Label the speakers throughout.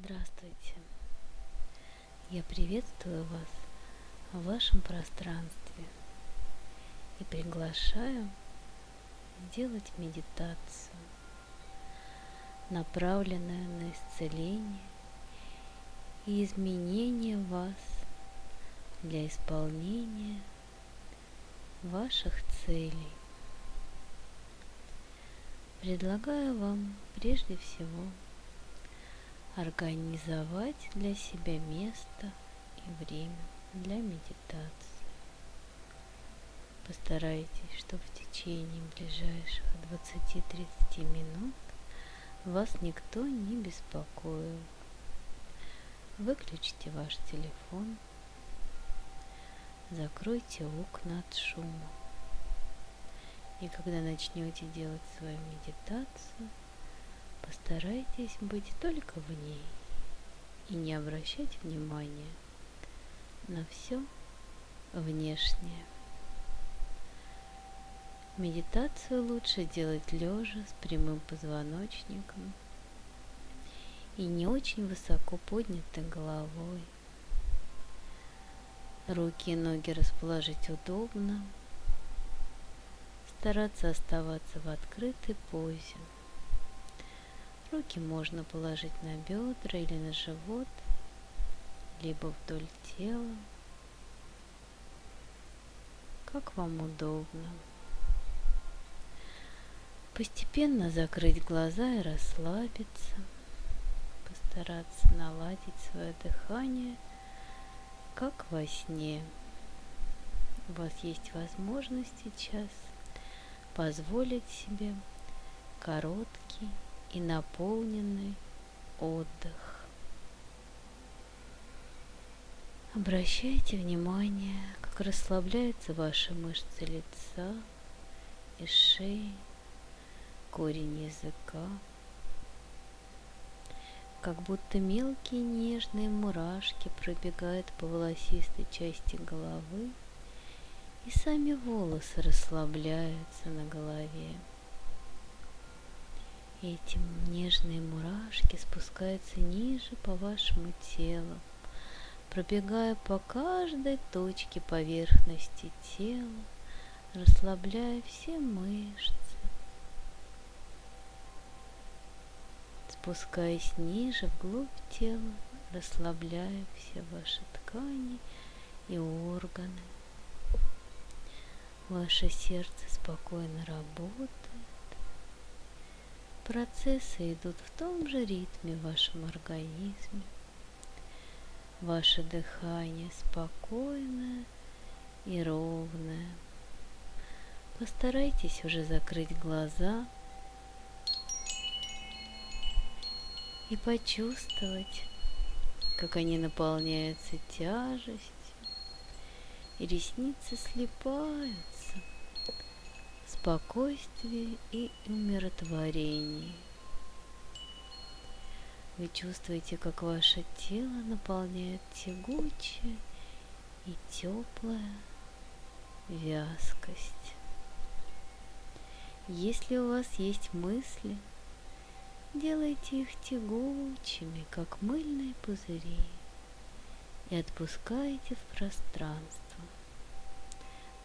Speaker 1: Здравствуйте! Я приветствую вас в вашем пространстве и приглашаю сделать медитацию, направленную на исцеление и изменение вас для исполнения ваших целей. Предлагаю вам прежде всего организовать для себя место и время для медитации. Постарайтесь, чтобы в течение ближайших 20-30 минут вас никто не беспокоил. Выключите ваш телефон, закройте окна от шума. И когда начнете делать свою медитацию, постарайтесь быть только в ней и не обращать внимания на все внешнее. Медитацию лучше делать лежа с прямым позвоночником и не очень высоко поднятой головой. Руки и ноги расположить удобно – стараться оставаться в открытой позе. Руки можно положить на бедра или на живот, либо вдоль тела, как вам удобно. Постепенно закрыть глаза и расслабиться, постараться наладить свое дыхание, как во сне. У вас есть возможность сейчас позволить себе короткий и наполненный отдых. Обращайте внимание, как расслабляются ваши мышцы лица и шеи, корень языка, как будто мелкие нежные мурашки пробегают по волосистой части головы и сами волосы расслабляются на голове. Эти нежные мурашки спускаются ниже по вашему телу, пробегая по каждой точке поверхности тела, расслабляя все мышцы, спускаясь ниже вглубь тела, расслабляя все ваши ткани и органы. Ваше сердце спокойно работает. Процессы идут в том же ритме в вашем организме. Ваше дыхание спокойное и ровное. Постарайтесь уже закрыть глаза и почувствовать, как они наполняются тяжестью, и ресницы слипаются спокойствии и умиротворении. Вы чувствуете, как ваше тело наполняет тягучая и теплая вязкость. Если у вас есть мысли, делайте их тягучими, как мыльные пузыри, и отпускайте в пространство.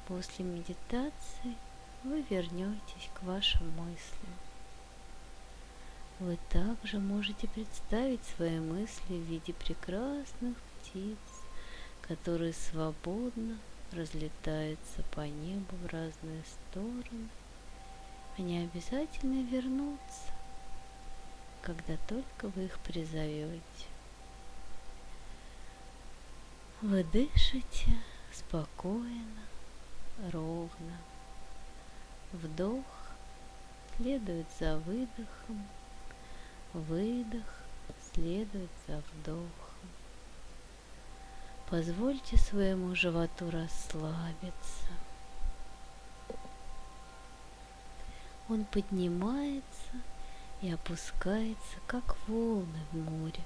Speaker 1: После медитации вы вернетесь к вашим мыслям. Вы также можете представить свои мысли в виде прекрасных птиц, которые свободно разлетаются по небу в разные стороны. Они обязательно вернутся, когда только вы их призовете. Вы дышите спокойно, ровно. Вдох следует за выдохом, выдох следует за вдохом. Позвольте своему животу расслабиться. Он поднимается и опускается, как волны в море.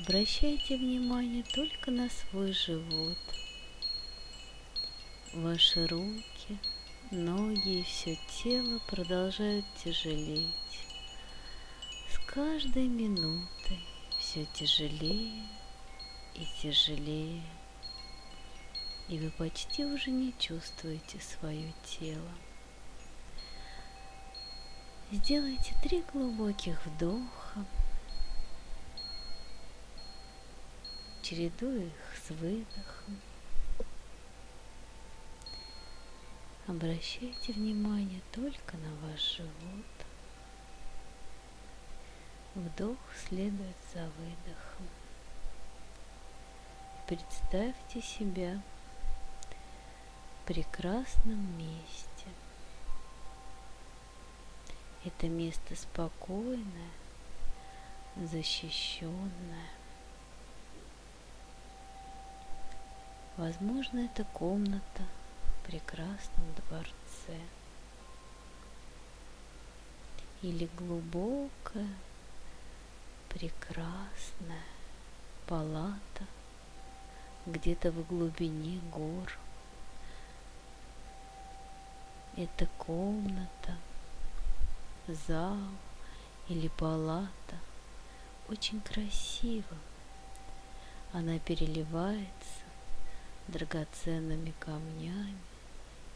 Speaker 1: Обращайте внимание только на свой живот – Ваши руки, ноги и все тело продолжают тяжелеть. каждой минутой все тяжелее и тяжелее, и вы почти уже не чувствуете свое тело. Сделайте три глубоких вдоха, чередуя их с выдохом. Обращайте внимание только на ваш живот. Вдох следует за выдохом. Представьте себя в прекрасном месте. Это место спокойное, защищенное. Возможно, это комната прекрасном дворце или глубокая, прекрасная палата где-то в глубине гор. Это комната, зал или палата очень красиво. Она переливается драгоценными камнями,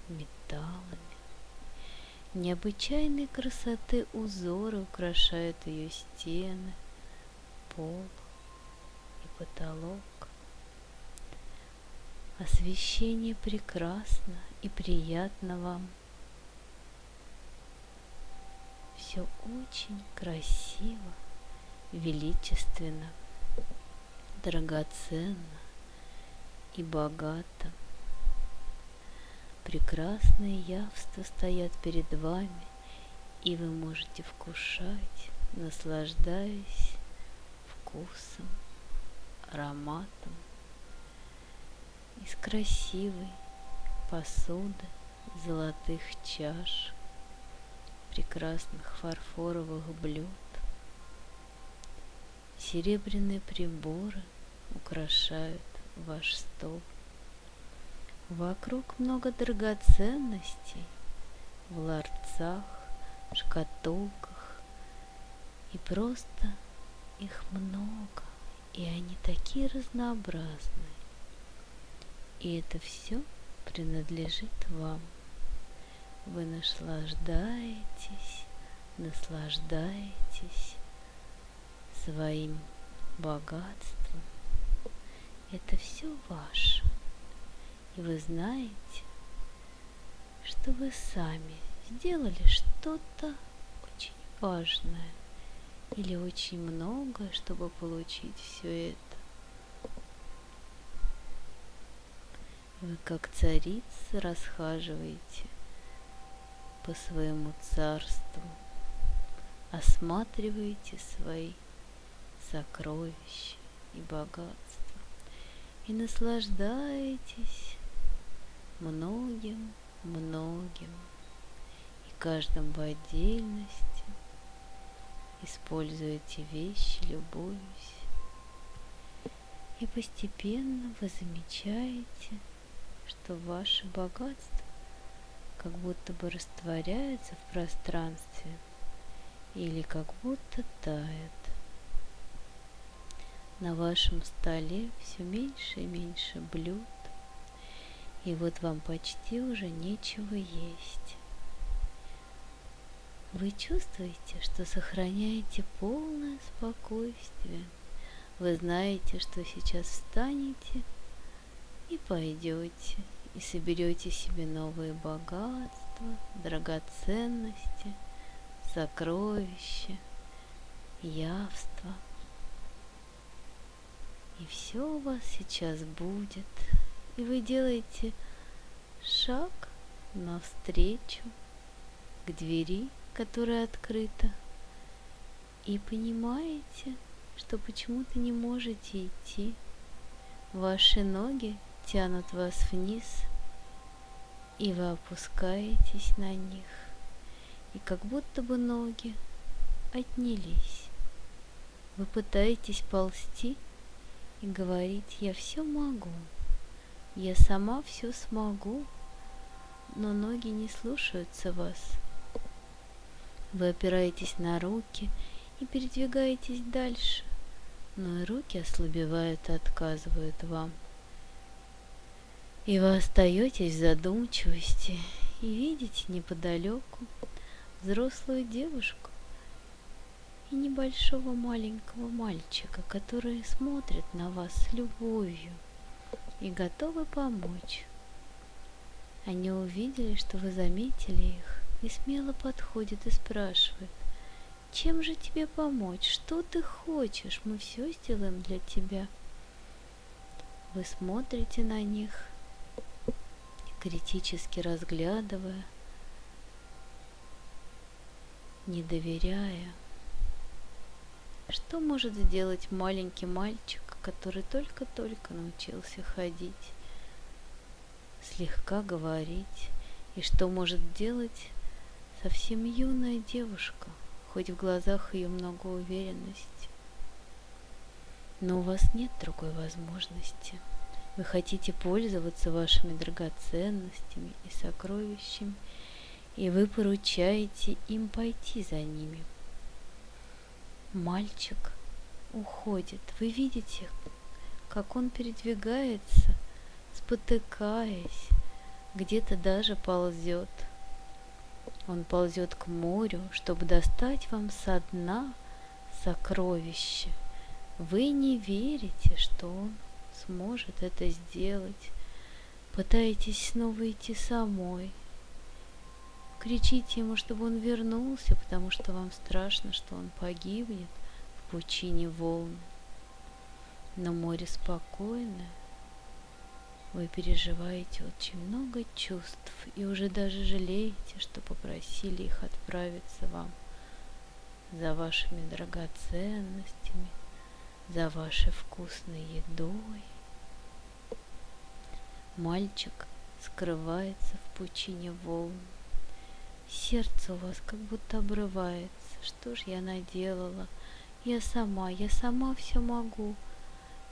Speaker 1: металлами. Необычайной красоты узоры украшают ее стены, пол и потолок. Освещение прекрасно и приятно вам. Все очень красиво, величественно, драгоценно и богато. Прекрасные явства стоят перед вами, и вы можете вкушать, наслаждаясь вкусом, ароматом из красивой посуды, золотых чаш, прекрасных фарфоровых блюд. Серебряные приборы украшают ваш стол. Вокруг много драгоценностей в ларцах, шкатулках, и просто их много, и они такие разнообразные. И это все принадлежит вам. Вы наслаждаетесь, наслаждаетесь своим богатством, это все ваше. И вы знаете, что вы сами сделали что-то очень важное или очень многое, чтобы получить все это. Вы как царица расхаживаете по своему царству, осматриваете свои сокровища и богатства и наслаждаетесь многим, многим. И каждым в отдельности. Используете вещи, любуюсь. И постепенно вы замечаете, что ваше богатство как будто бы растворяется в пространстве или как будто тает. На вашем столе все меньше и меньше блюд, и вот вам почти уже нечего есть. Вы чувствуете, что сохраняете полное спокойствие. Вы знаете, что сейчас встанете и пойдете, и соберете себе новые богатства, драгоценности, сокровища, явства – и все у вас сейчас будет. И вы делаете шаг навстречу к двери, которая открыта. И понимаете, что почему-то не можете идти. Ваши ноги тянут вас вниз, и вы опускаетесь на них. И как будто бы ноги отнялись. Вы пытаетесь ползти, и говорить, я все могу, я сама все смогу, но ноги не слушаются вас. Вы опираетесь на руки и передвигаетесь дальше, но и руки ослабевают и отказывают вам. И вы остаетесь в задумчивости и видите неподалеку взрослую девушку и небольшого маленького мальчика, которые смотрят на вас с любовью и готовы помочь. Они увидели, что вы заметили их, и смело подходят и спрашивают, чем же тебе помочь? Что ты хочешь? Мы все сделаем для тебя. Вы смотрите на них, критически разглядывая, не доверяя. Что может сделать маленький мальчик, который только-только научился ходить, слегка говорить, и что может делать совсем юная девушка, хоть в глазах ее много уверенности. Но у вас нет другой возможности. Вы хотите пользоваться вашими драгоценностями и сокровищами, и вы поручаете им пойти за ними. Мальчик уходит. Вы видите, как он передвигается, спотыкаясь, где-то даже ползет – он ползет к морю, чтобы достать вам со дна сокровище. Вы не верите, что он сможет это сделать. Пытаетесь снова идти самой. Кричите ему, чтобы он вернулся, потому что вам страшно, что он погибнет пучине волн. Но море спокойное, вы переживаете очень много чувств и уже даже жалеете, что попросили их отправиться вам за вашими драгоценностями, за вашей вкусной едой. Мальчик скрывается в пучине волн. Сердце у вас как будто обрывается. Что ж я наделала? Я сама, я сама все могу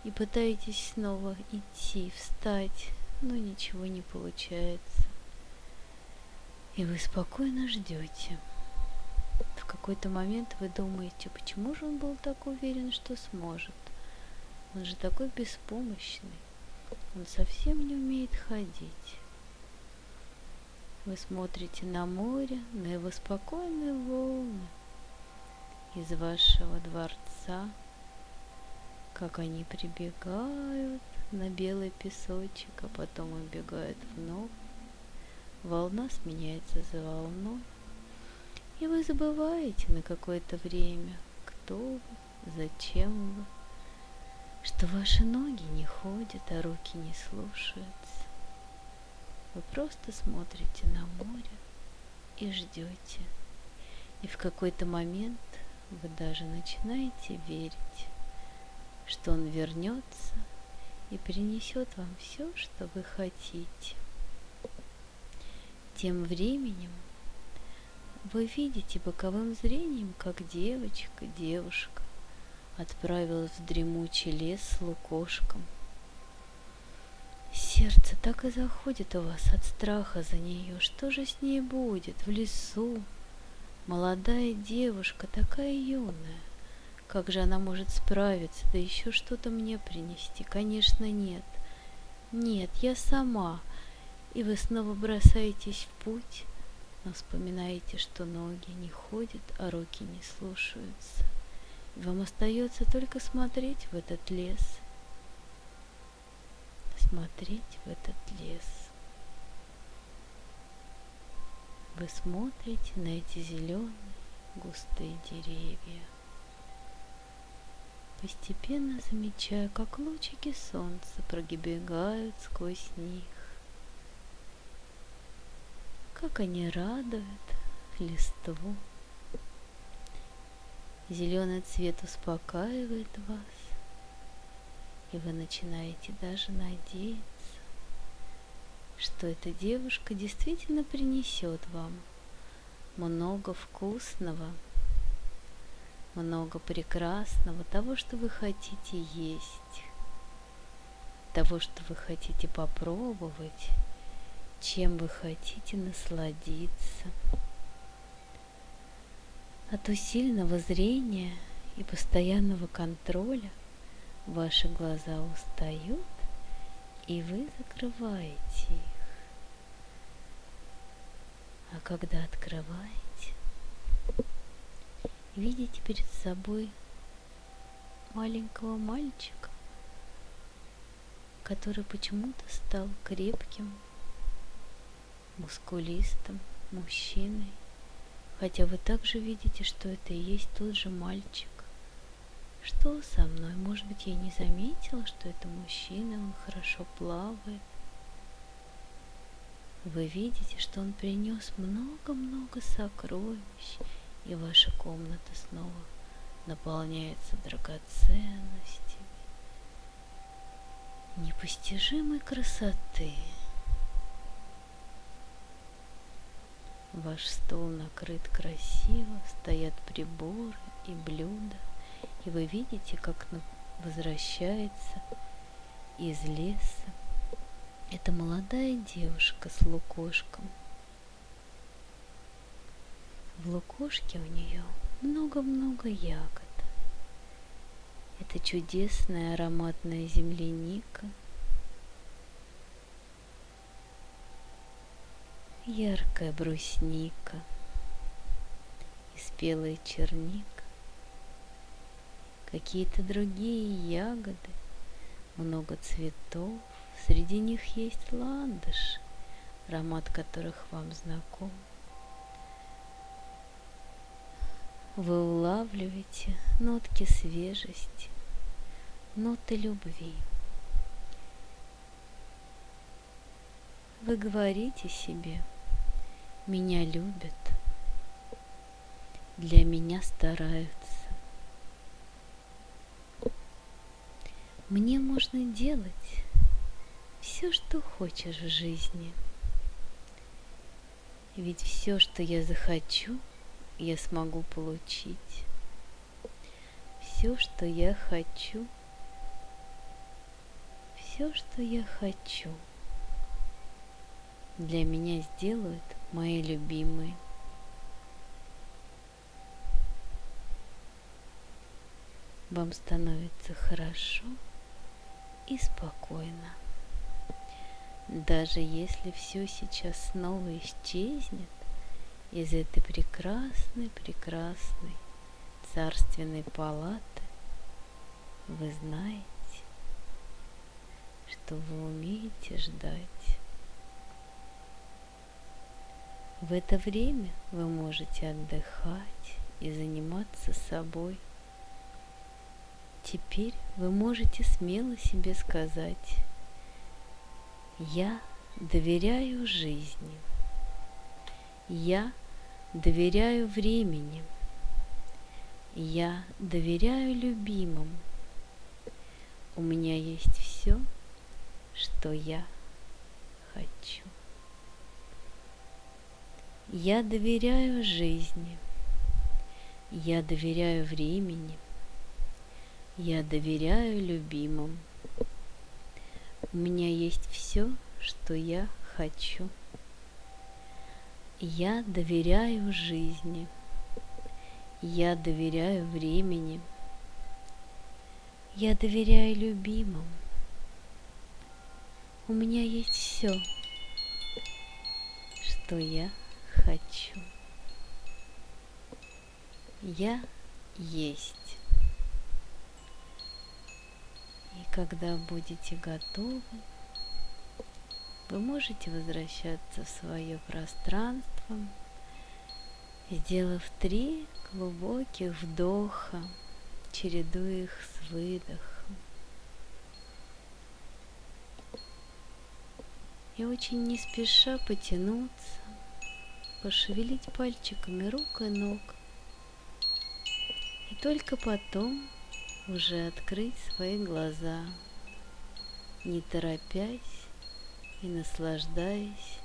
Speaker 1: и пытаетесь снова идти, встать, но ничего не получается. И вы спокойно ждете. В какой-то момент вы думаете, почему же он был так уверен, что сможет? Он же такой беспомощный. Он совсем не умеет ходить. Вы смотрите на море, на его спокойные волны из вашего дворца – как они прибегают на белый песочек, а потом убегают вновь. Волна сменяется за волной, и вы забываете на какое-то время, кто вы, зачем вы, что ваши ноги не ходят, а руки не слушаются. Вы просто смотрите на море и ждете. И в какой-то момент вы даже начинаете верить что он вернется и принесет вам все, что вы хотите. Тем временем вы видите боковым зрением, как девочка, девушка отправилась в дремучий лес с лукошком. Сердце так и заходит у вас от страха за нее. Что же с ней будет в лесу? Молодая девушка, такая юная. Как же она может справиться, да еще что-то мне принести? Конечно, нет. Нет, я сама. И вы снова бросаетесь в путь, но вспоминаете, что ноги не ходят, а руки не слушаются. И вам остается только смотреть в этот лес. Смотреть в этот лес. Вы смотрите на эти зеленые густые деревья постепенно замечая, как лучики солнца прогибегают сквозь них. Как они радуют листву. Зеленый цвет успокаивает вас, и вы начинаете даже надеяться, что эта девушка действительно принесет вам много вкусного, много прекрасного, того, что вы хотите есть, того, что вы хотите попробовать, чем вы хотите насладиться. От усиленного зрения и постоянного контроля ваши глаза устают, и вы закрываете их. А когда открываете, видите перед собой маленького мальчика, который почему-то стал крепким, мускулистым мужчиной, хотя вы также видите, что это и есть тот же мальчик. Что со мной? Может быть, я не заметила, что это мужчина, он хорошо плавает. Вы видите, что он принес много-много сокровищ, и ваша комната снова наполняется драгоценностями непостижимой красоты. Ваш стол накрыт красиво, стоят приборы и блюда, и вы видите, как возвращается из леса это молодая девушка с лукошком. В лукошке у нее много-много ягод. Это чудесная ароматная земляника, яркая брусника. И спелая черника, какие-то другие ягоды, много цветов, Среди них есть ландыш, аромат которых вам знаком. Вы улавливаете нотки свежести, ноты любви. Вы говорите себе, меня любят, для меня стараются. Мне можно делать все, что хочешь в жизни. Ведь все, что я захочу, я смогу получить. Все, что я хочу, все, что я хочу, для меня сделают мои любимые. Вам становится хорошо и спокойно. Даже если все сейчас снова исчезнет из этой прекрасной, прекрасной царственной палаты, вы знаете, что вы умеете ждать. В это время вы можете отдыхать и заниматься собой. Теперь вы можете смело себе сказать, я доверяю жизни. Я доверяю времени. Я доверяю любимому. У меня есть все, что я хочу. Я доверяю жизни. Я доверяю времени. Я доверяю любимому. У меня есть все, что я хочу. Я доверяю жизни. Я доверяю времени. Я доверяю любимым. У меня есть все, что я хочу. Я есть. И когда будете готовы, вы можете возвращаться в свое пространство, сделав три глубоких вдоха, чередуя их с выдохом. И очень не спеша потянуться, пошевелить пальчиками рук и ног. И только потом уже открыть свои глаза, не торопясь и наслаждаясь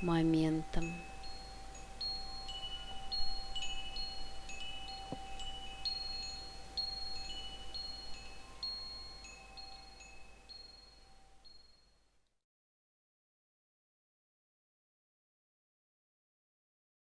Speaker 1: моментом.